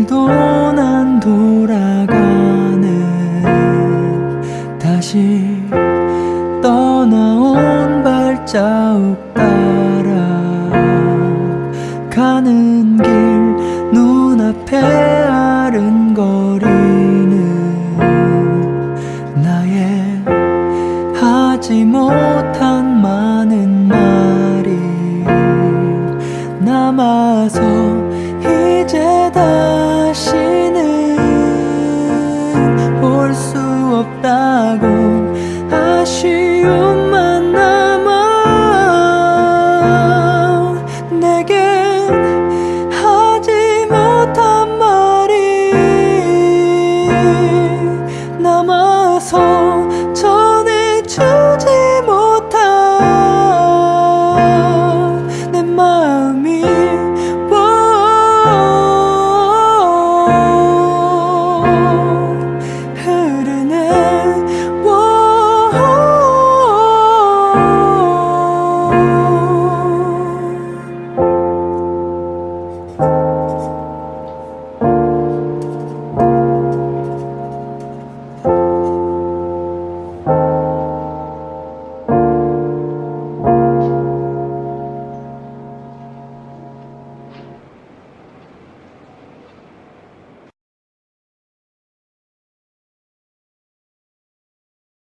오늘도 난 돌아가네 다시 떠나온 발자국 따라 가는 길 눈앞에 아른거리는 나의 하지 못한 많은 말이 남아서 이제 다